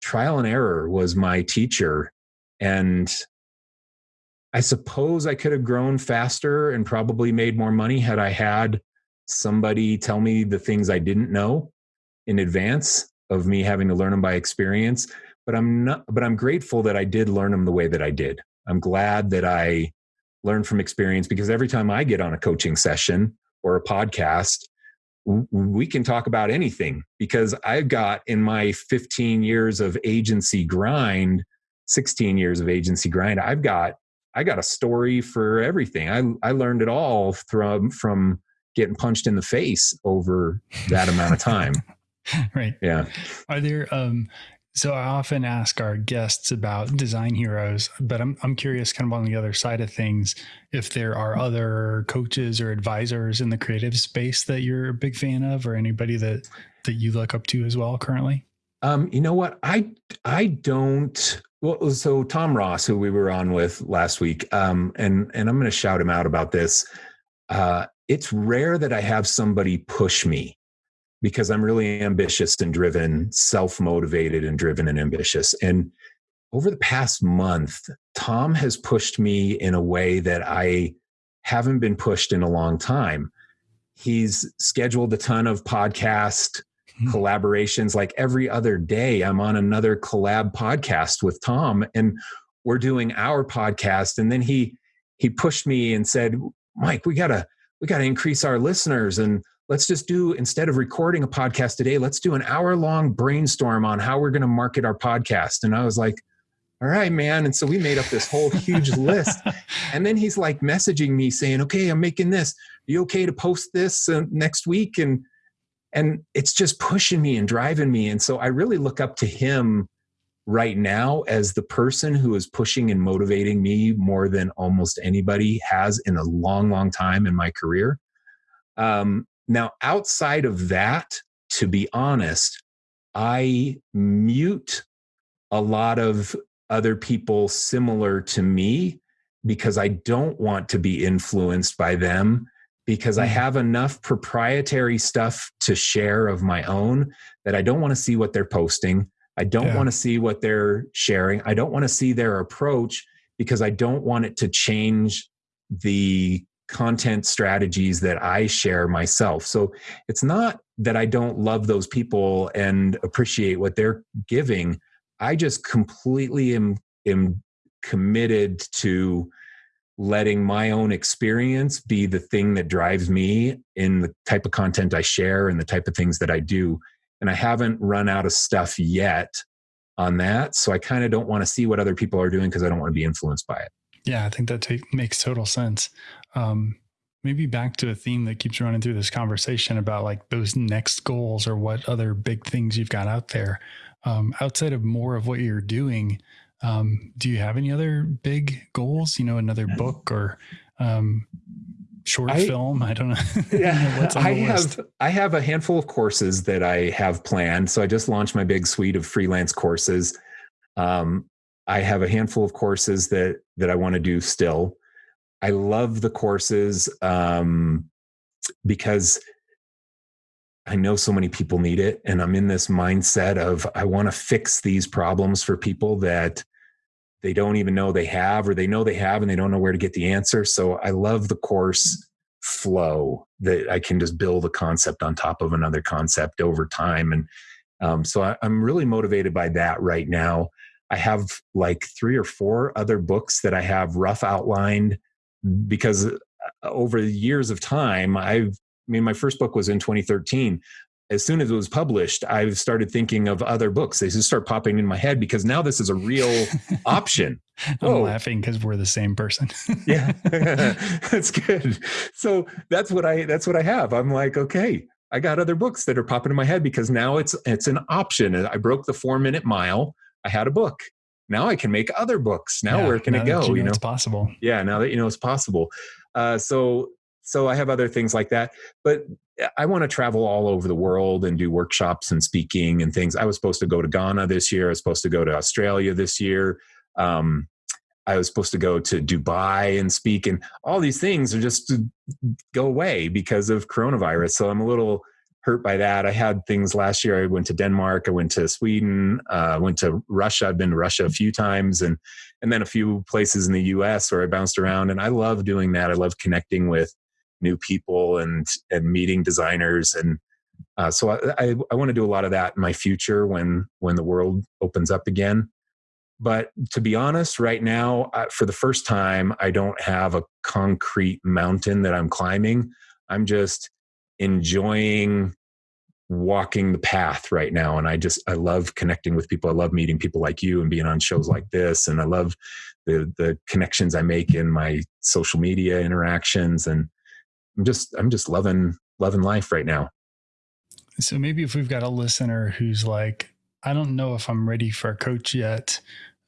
trial and error was my teacher. And I suppose I could have grown faster and probably made more money had I had somebody tell me the things I didn't know in advance of me having to learn them by experience but i'm not but i'm grateful that i did learn them the way that i did i'm glad that i learned from experience because every time i get on a coaching session or a podcast we can talk about anything because i've got in my 15 years of agency grind 16 years of agency grind i've got i got a story for everything i i learned it all from from getting punched in the face over that amount of time right. Yeah. Are there um so I often ask our guests about design heroes, but I'm I'm curious kind of on the other side of things if there are other coaches or advisors in the creative space that you're a big fan of or anybody that that you look up to as well currently? Um, you know what? I I don't well, so Tom Ross, who we were on with last week, um, and and I'm going to shout him out about this. Uh, it's rare that I have somebody push me because I'm really ambitious and driven, self motivated and driven and ambitious. And over the past month, Tom has pushed me in a way that I haven't been pushed in a long time. He's scheduled a ton of podcast mm-hmm. collaborations. Like every other day, I'm on another collab podcast with Tom, and we're doing our podcast. And then he he pushed me and said, "Mike, we gotta we gotta increase our listeners and let's just do instead of recording a podcast today let's do an hour long brainstorm on how we're going to market our podcast. And i was like all right man. And so we made up this whole huge list. And then he's like messaging me saying okay i'm making this. Are you okay to post this uh, next week? And and it's just pushing me and driving me. And so i really look up to him right now as the person who is pushing and motivating me more than almost anybody has in a long, long time in my career. Um, now, outside of that, to be honest, I mute a lot of other people similar to me because I don't want to be influenced by them because I mm. have enough proprietary stuff to share of my own that I don't want to see what they're posting. I don't yeah. want to see what they're sharing. I don't want to see their approach because I don't want it to change the content strategies that I share myself. So it's not that I don't love those people and appreciate what they're giving. I just completely am, am committed to letting my own experience be the thing that drives me in the type of content I share and the type of things that I do. And I haven't run out of stuff yet on that. So I kind of don't want to see what other people are doing because I don't want to be influenced by it. Yeah, I think that makes total sense. Um, maybe back to a theme that keeps running through this conversation about like those next goals or what other big things you've got out there. Um, outside of more of what you're doing, um, do you have any other big goals? You know, another book or um, short I, film? I don't know. Yeah, I have I have a handful of courses that I have planned. So I just launched my big suite of freelance courses. Um, I have a handful of courses that that I want to do still. I love the courses um, because I know so many people need it. And I'm in this mindset of I want to fix these problems for people that they don't even know they have, or they know they have and they don't know where to get the answer. So I love the course flow that I can just build a concept on top of another concept over time. And um, so I, I'm really motivated by that right now. I have like three or four other books that I have rough outlined because uh, over years of time, I've I mean, my first book was in 2013. As soon as it was published, I've started thinking of other books. They just start popping in my head because now this is a real option. I'm Whoa. laughing because we're the same person. yeah, that's good. So that's what I that's what I have. I'm like, okay, I got other books that are popping in my head because now it's it's an option. I broke the four minute mile. I had a book. Now I can make other books. Now yeah, where can it go? You know, you know, it's possible. Yeah, now that you know it's possible. Uh, so so I have other things like that. But I want to travel all over the world and do workshops and speaking and things. I was supposed to go to Ghana this year. I was supposed to go to Australia this year. Um, I was supposed to go to Dubai and speak, and all these things are just go away because of coronavirus. So I'm a little hurt by that. I had things last year. I went to Denmark. I went to Sweden. Uh, went to Russia. I've been to Russia a few times, and and then a few places in the U.S. where I bounced around. And I love doing that. I love connecting with new people and and meeting designers and uh, so I, I, I want to do a lot of that in my future when when the world opens up again. But to be honest, right now, uh, for the first time, I don't have a concrete mountain that I'm climbing. I'm just enjoying walking the path right now and i just i love connecting with people i love meeting people like you and being on shows like this and i love the the connections i make in my social media interactions and I'm just I'm just loving loving life right now. So maybe if we've got a listener who's like, I don't know if I'm ready for a coach yet,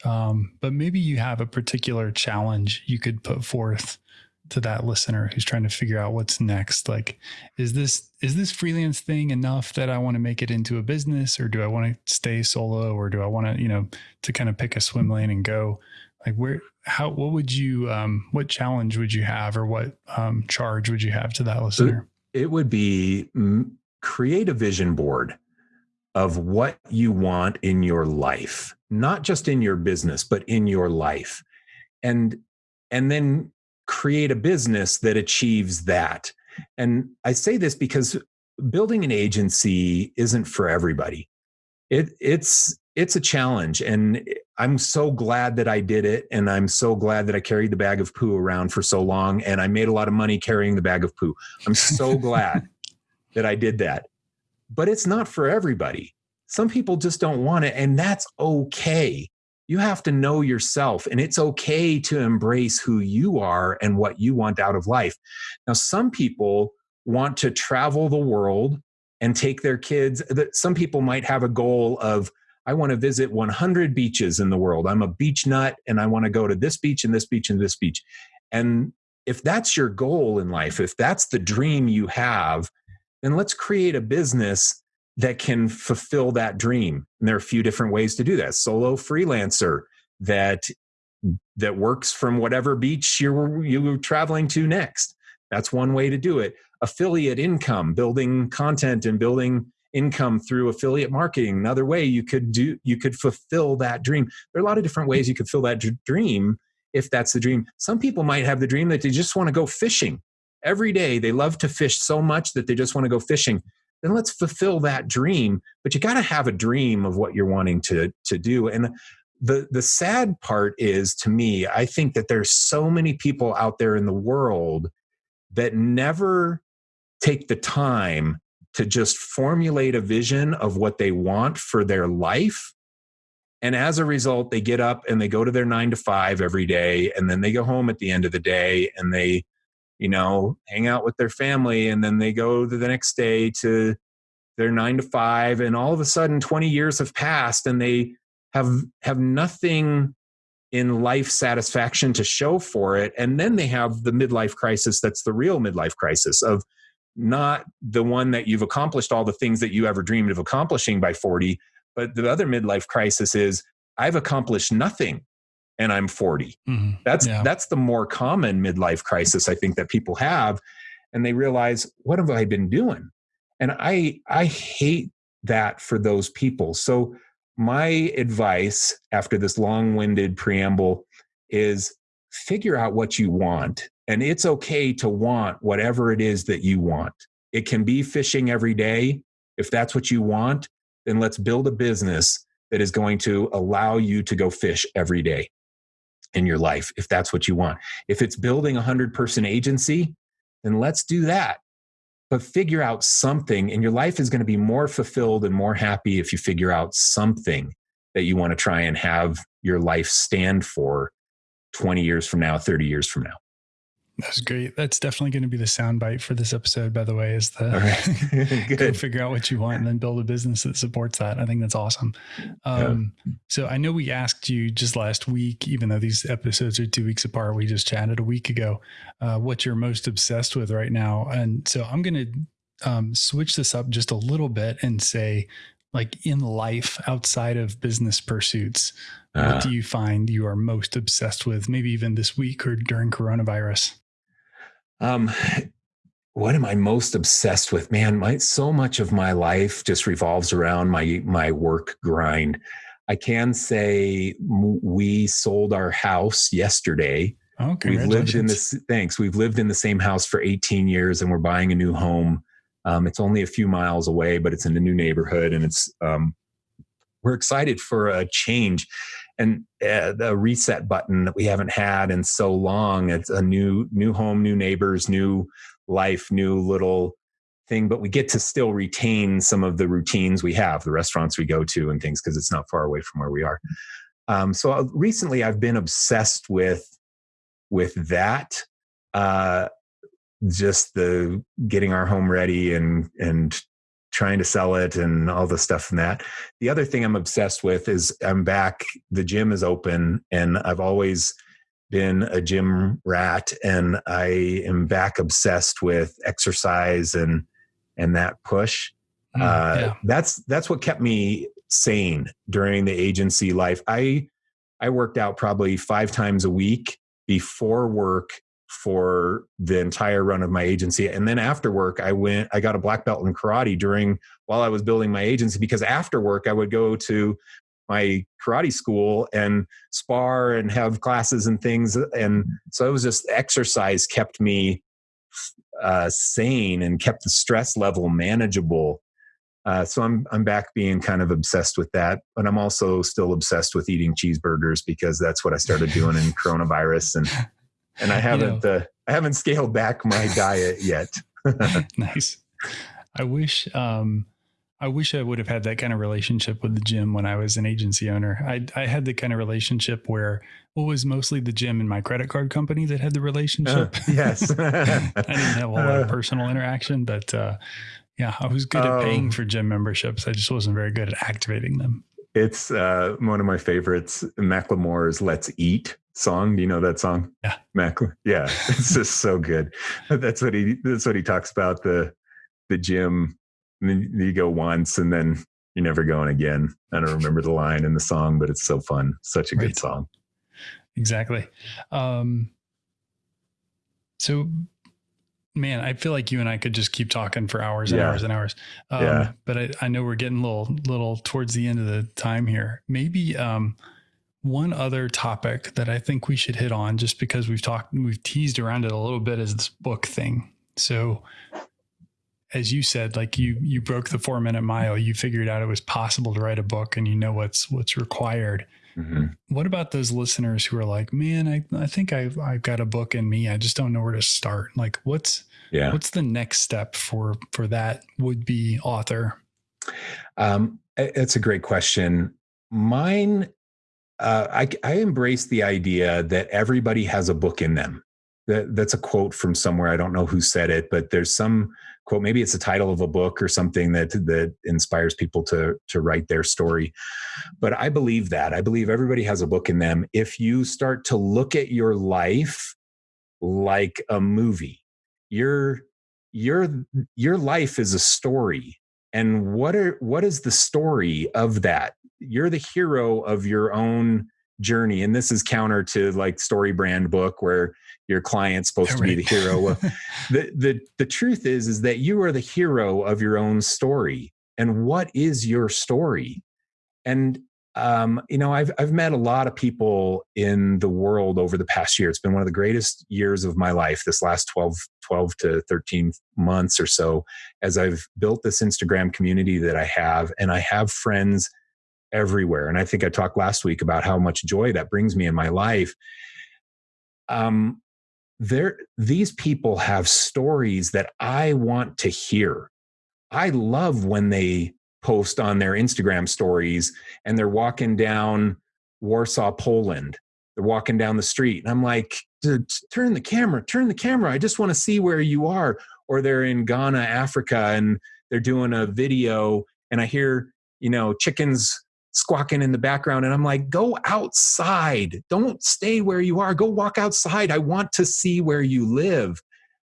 um, but maybe you have a particular challenge you could put forth to that listener who's trying to figure out what's next like is this is this freelance thing enough that i want to make it into a business or do i want to stay solo or do i want to you know to kind of pick a swim lane and go? Like where how what would you um what challenge would you have or what um charge would you have to that listener? it would be create a vision board of what you want in your life not just in your business but in your life. And and then create a business that achieves that. And i say this because building an agency isn't for everybody. It it's it's a challenge and i'm so glad that i did it and i'm so glad that i carried the bag of poo around for so long and i made a lot of money carrying the bag of poo. I'm so glad that i did that. But it's not for everybody. Some people just don't want it and that's okay you have to know yourself and it's okay to embrace who you are and what you want out of life now some people want to travel the world and take their kids some people might have a goal of I want to visit 100 beaches in the world. I'm a beach nut and I want to go to this beach and this beach and this beach. And if that's your goal in life, if that's the dream you have, then let's create a business that can fulfill that dream. And there are a few different ways to do that. Solo freelancer that that works from whatever beach you're you're traveling to next. That's one way to do it. Affiliate income, building content and building income through affiliate marketing another way you could do you could fulfill that dream there are a lot of different ways you could fill that dream if that's the dream some people might have the dream that they just want to go fishing every day they love to fish so much that they just want to go fishing then let's fulfill that dream but you got to have a dream of what you're wanting to to do and the the sad part is to me i think that there's so many people out there in the world that never take the time to just formulate a vision of what they want for their life. And as a result, they get up and they go to their nine to five every day. And then they go home at the end of the day and they, you know, hang out with their family. And then they go the next day to their nine to five. And all of a sudden, 20 years have passed and they have, have nothing in life satisfaction to show for it. And then they have the midlife crisis that's the real midlife crisis of, not the one that you've accomplished all the things that you ever dreamed of accomplishing by 40 but the other midlife crisis is i've accomplished nothing and i'm 40 mm-hmm. that's yeah. that's the more common midlife crisis i think that people have and they realize what have i been doing and i i hate that for those people so my advice after this long-winded preamble is figure out what you want and it's okay to want whatever it is that you want. It can be fishing every day. If that's what you want, then let's build a business that is going to allow you to go fish every day in your life, if that's what you want. If it's building a 100 person agency, then let's do that. But figure out something, and your life is going to be more fulfilled and more happy if you figure out something that you want to try and have your life stand for 20 years from now, 30 years from now. That's great. That's definitely going to be the soundbite for this episode, by the way, is the right. go figure out what you want and then build a business that supports that. I think that's awesome. Um, yeah. So I know we asked you just last week, even though these episodes are two weeks apart, we just chatted a week ago, uh, what you're most obsessed with right now. And so I'm going to um, switch this up just a little bit and say, like in life outside of business pursuits, uh, what do you find you are most obsessed with, maybe even this week or during coronavirus? Um, what am I most obsessed with? Man, my so much of my life just revolves around my my work grind. I can say we sold our house yesterday. Oh, we've lived in this. Thanks. We've lived in the same house for 18 years, and we're buying a new home. Um, it's only a few miles away, but it's in a new neighborhood, and it's um, we're excited for a change and uh, the reset button that we haven't had in so long. It's a new new home, new neighbors, new life, new little thing, but we get to still retain some of the routines we have, the restaurants we go to and things, because it's not far away from where we are. Um, so uh, recently, I've been obsessed with with that. Uh, just the getting our home ready and and trying to sell it and all the stuff and that. The other thing I'm obsessed with is I'm back. The gym is open, and I've always been a gym rat, and I am back obsessed with exercise and and that push. Mm, uh, yeah. That's that's what kept me sane during the agency life. I I worked out probably five times a week before work for the entire run of my agency. And then after work, I went, I got a black belt in karate during while I was building my agency because after work, I would go to my karate school and spar and have classes and things. And so it was just exercise kept me uh, sane and kept the stress level manageable. Uh, so I'm I'm back being kind of obsessed with that, but I'm also still obsessed with eating cheeseburgers because that's what I started doing in coronavirus, and and I haven't you know, uh, I haven't scaled back my diet yet. nice. I wish um, I wish I would have had that kind of relationship with the gym when I was an agency owner. I I had the kind of relationship where it was mostly the gym and my credit card company that had the relationship. Uh, yes, I didn't have a lot of personal interaction, but uh, yeah, I was good at paying um, for gym memberships. I just wasn't very good at activating them. It's uh, one of my favorites. Macklemore's "Let's Eat" song. Do you know that song? Yeah, Mac. Yeah, it's just so good. That's what he. That's what he talks about the the gym. And then you go once, and then you're never going again. I don't remember the line in the song, but it's so fun. Such a right. good song. Exactly. Um, so man, I feel like you and I could just keep talking for hours and yeah. hours and hours. Um, yeah. But I, I know we're getting a little, little towards the end of the time here. Maybe um, one other topic that I think we should hit on, just because we've talked, we've teased around it a little bit, is this book thing. So, as you said, like you you broke the four minute mile. You figured out it was possible to write a book, and you know what's what's required. Mm-hmm. What about those listeners who are like, man, I, I think I've, I've got a book in me. I just don't know where to start. Like what's, yeah. what's the next step for, for that would be author? Um, it's a great question. Mine, uh, I, I embrace the idea that everybody has a book in them. That, that's a quote from somewhere. I don't know who said it, but there's some quote. Maybe it's the title of a book or something that that inspires people to to write their story. But I believe that. I believe everybody has a book in them. If you start to look at your life like a movie, your your your life is a story. And what are what is the story of that? You're the hero of your own journey and this is counter to like story brand book where your client's supposed right. to be the hero. The, the the truth is is that you are the hero of your own story and what is your story? And um, you know I've, I've met a lot of people in the world over the past year. It's been one of the greatest years of my life this last 12 12 to 13 months or so as i've built this instagram community that i have and i have friends everywhere. And I think I talked last week about how much joy that brings me in my life. Um, there, these people have stories that I want to hear. I love when they post on their Instagram stories and they're walking down Warsaw, Poland. They're walking down the street. And I'm like, turn the camera, turn the camera. I just want to see where you are. Or they're in Ghana, Africa, and they're doing a video and I hear, you know, chickens squawking in the background. And I'm like, go outside. Don't stay where you are. Go walk outside. I want to see where you live.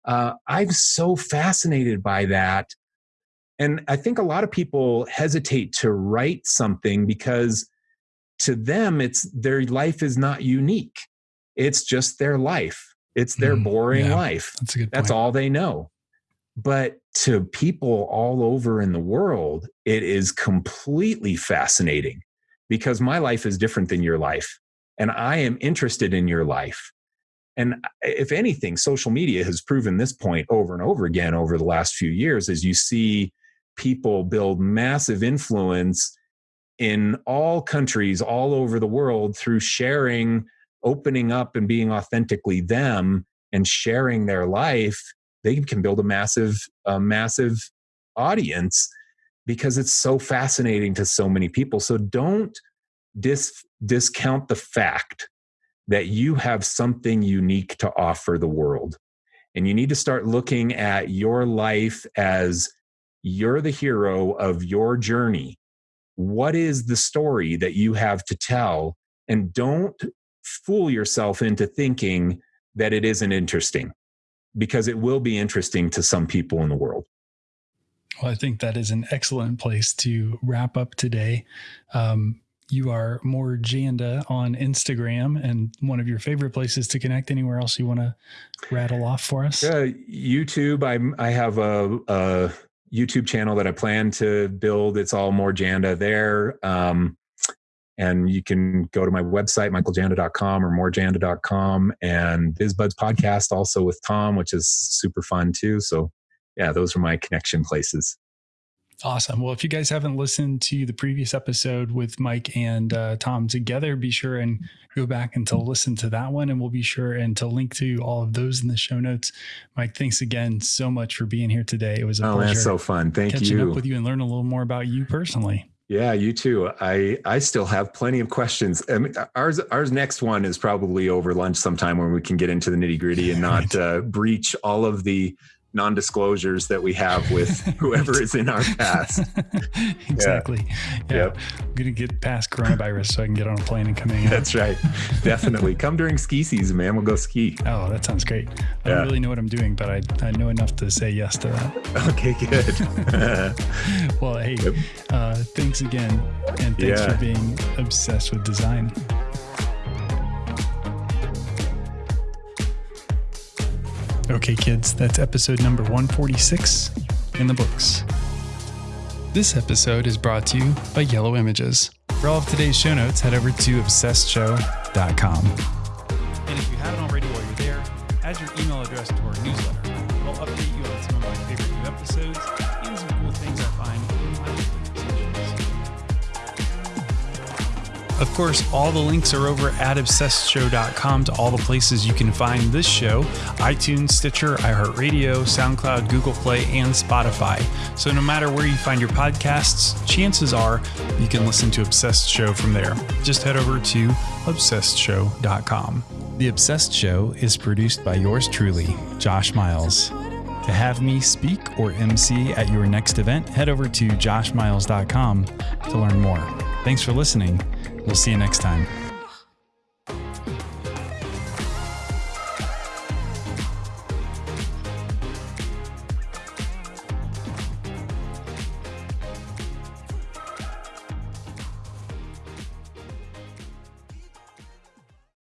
Uh, I'm so fascinated by that. And I think a lot of people hesitate to write something because to them, it's their life is not unique. It's just their life. It's their mm, boring yeah, life. That's a good. Point. That's all they know. But to people all over in the world, it is completely fascinating because my life is different than your life. And I am interested in your life. And uh, if anything, social media has proven this point over and over again over the last few years as you see people build massive influence in all countries all over the world through sharing, opening up, and being authentically them and sharing their life they can build a massive, a massive audience because it's so fascinating to so many people. So don't dis- discount the fact that you have something unique to offer the world. And you need to start looking at your life as you're the hero of your journey. What is the story that you have to tell? And don't fool yourself into thinking that it isn't interesting because it will be interesting to some people in the world. Well, I think that is an excellent place to wrap up today. Um, you are more Janda on Instagram and one of your favorite places to connect. Anywhere else you want to rattle off for us? Yeah, YouTube. I'm I have a, a YouTube channel that I plan to build. It's all more Janda there. Um, and you can go to my website, michaeljanda.com or morejanda.com and BizBuds podcast also with Tom, which is super fun too. So yeah, those are my connection places. Awesome. Well, if you guys haven't listened to the previous episode with Mike and uh, Tom together, be sure and go back and to listen to that one. And we'll be sure and to link to all of those in the show notes. Mike, thanks again so much for being here today. It was a oh, pleasure. So fun. Thank catching you. up with you and learn a little more about you personally. Yeah, you too. I I still have plenty of questions. I mean, ours ours next one is probably over lunch sometime when we can get into the nitty gritty and not uh, breach all of the non-disclosures that we have with whoever is in our past. exactly. Yeah. Yep. I'm gonna get past coronavirus so I can get on a plane and come in. That's right. Definitely. Come during ski season, man. We'll go ski. Oh, that sounds great. I yeah. don't really know what I'm doing, but I, I know enough to say yes to that. Okay, good. well, hey, yep. uh, thanks again. And thanks yeah. for being obsessed with design. Okay, kids, that's episode number 146 in the books. This episode is brought to you by Yellow Images. For all of today's show notes, head over to obsessedshow.com. And if you haven't already while you're there, add your email address to our newsletter. Of course, all the links are over at obsessedshow.com to all the places you can find this show iTunes, Stitcher, iHeartRadio, SoundCloud, Google Play, and Spotify. So no matter where you find your podcasts, chances are you can listen to Obsessed Show from there. Just head over to obsessedshow.com. The Obsessed Show is produced by yours truly, Josh Miles. To have me speak or MC at your next event, head over to joshmiles.com to learn more. Thanks for listening We'll see you next time.